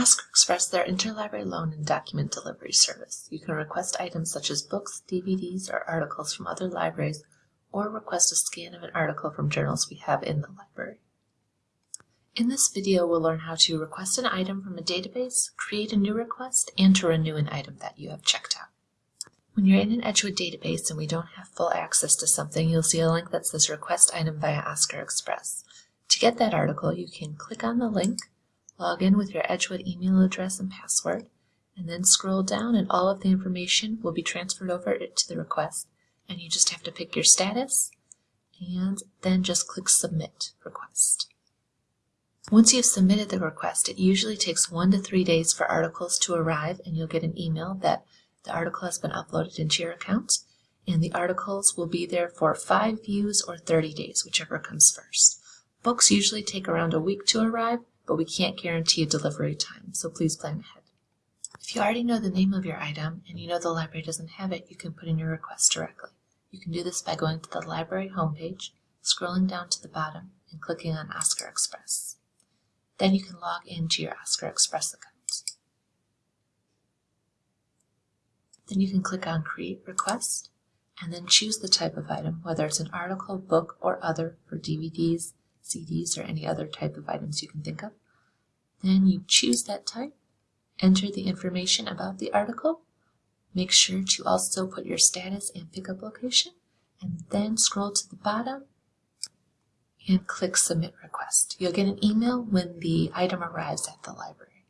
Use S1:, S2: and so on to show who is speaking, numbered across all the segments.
S1: Oscar Express, their interlibrary loan and document delivery service. You can request items such as books, DVDs, or articles from other libraries, or request a scan of an article from journals we have in the library. In this video, we'll learn how to request an item from a database, create a new request, and to renew an item that you have checked out. When you're in an Edgewood database and we don't have full access to something, you'll see a link that says Request Item via Oscar Express. To get that article, you can click on the link, log in with your Edgewood email address and password, and then scroll down and all of the information will be transferred over to the request and you just have to pick your status and then just click Submit Request. Once you've submitted the request, it usually takes one to three days for articles to arrive and you'll get an email that the article has been uploaded into your account and the articles will be there for five views or 30 days, whichever comes first. Books usually take around a week to arrive, but we can't guarantee a delivery time, so please plan ahead. If you already know the name of your item and you know the library doesn't have it, you can put in your request directly. You can do this by going to the library homepage, scrolling down to the bottom, and clicking on Oscar Express. Then you can log into your Oscar Express account. Then you can click on Create Request and then choose the type of item, whether it's an article, book, or other for DVDs, CDs, or any other type of items you can think of. Then you choose that type, enter the information about the article, make sure to also put your status and pickup location, and then scroll to the bottom and click Submit Request. You'll get an email when the item arrives at the library.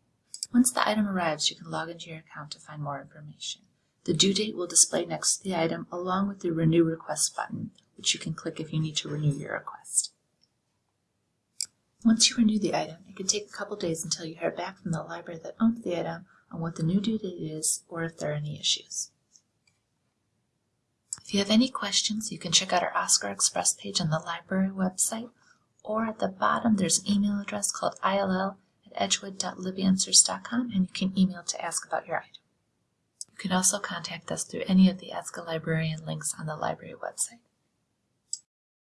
S1: Once the item arrives, you can log into your account to find more information. The due date will display next to the item along with the Renew Request button, which you can click if you need to renew your request. Once you renew the item, it can take a couple days until you hear back from the library that owns the item on what the new due date is or if there are any issues. If you have any questions, you can check out our Oscar Express page on the library website, or at the bottom there's an email address called ill at edgewood.libanswers.com and you can email to ask about your item. You can also contact us through any of the Ask a Librarian links on the library website.